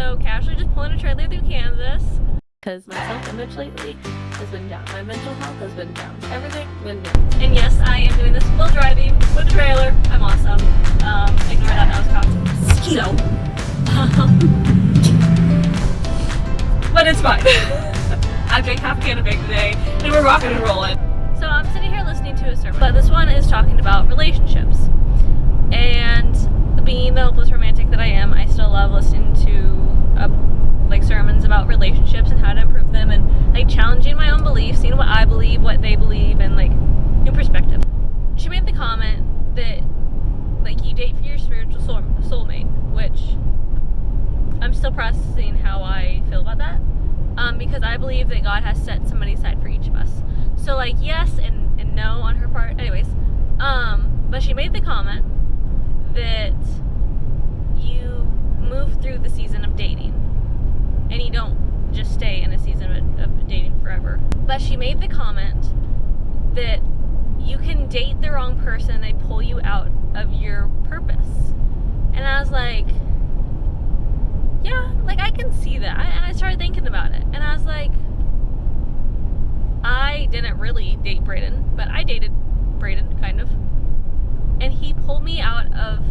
So casually just pulling a trailer through Kansas. Because my self-image lately has been down. My mental health has been down. Everything been down. And yes, I am doing this while driving with a trailer. I'm awesome. Um, ignore that, that was caught. Mosquito. but it's fine. I drank half a can of big today, and we're rocking and rolling. So I'm sitting here listening to a sermon, but this one is talking about relationships. And being the hopeless romantic that I am, I still love listening to uh, like sermons about relationships and how to improve them, and like beliefs, seeing what I believe, what they believe, and like new perspective. She made the comment that like you date for your spiritual soul soulmate, which I'm still processing how I feel about that. Um, because I believe that God has set somebody aside for each of us. So like yes and, and no on her part. Anyways, um, but she made the comment that you move through the season of dating and you don't just stay in a season of, of dating forever. But she made the comment that you can date the wrong person they pull you out of your purpose. And I was like, yeah, like I can see that. And I started thinking about it. And I was like, I didn't really date Braden, but I dated Braden, kind of. And he pulled me out of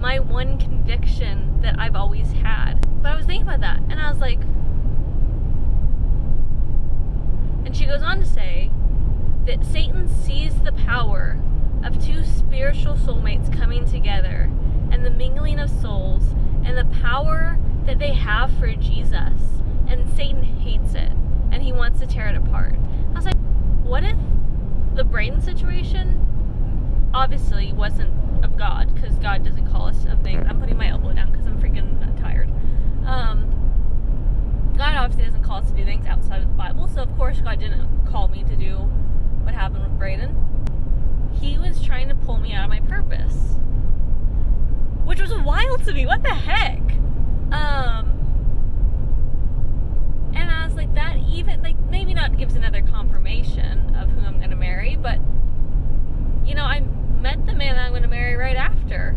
my one conviction that I've always had. But I was thinking about that, and I was like, and she goes on to say that Satan sees the power of two spiritual soulmates coming together and the mingling of souls and the power that they have for Jesus. And Satan hates it and he wants to tear it apart. I was like, what if the Braden situation obviously wasn't of God because God doesn't call us of things. I'm putting my elbow down because I'm freaking tired. Um, God obviously doesn't call us to do things outside of the Bible, so of course God didn't call me to do what happened with Braden. He was trying to pull me out of my purpose, which was wild to me. What the heck? Um, and I was like, that even like maybe not gives another confirmation of who I'm gonna marry, but you know, I met the man I'm gonna marry right after.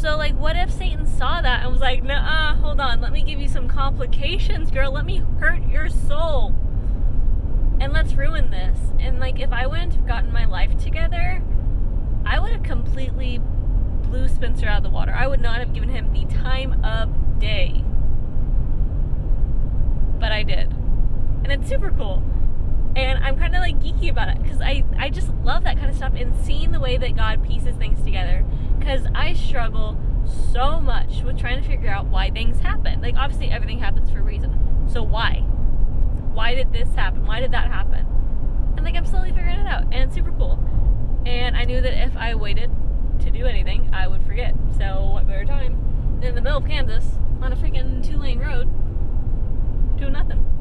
So like, what if Satan saw that and was like, nah, hold on, let me give you some complications, girl. Let me hurt your soul, and let's ruin this. And like, if I wouldn't have gotten my life together, I would have completely blew Spencer out of the water. I would not have given him the time of day. But I did. And it's super cool. And I'm kind of like geeky about it because I, I just love that kind of stuff and seeing the way that God pieces things together. Because I struggle so much with trying to figure out why things happen. Like, obviously, everything happens for a reason. So, why? Why did this happen? Why did that happen? And like, I'm slowly figuring it out. And it's super cool. And I knew that if I waited to do anything, I would forget. So, what better time than in the middle of Kansas on a freaking two lane road doing nothing?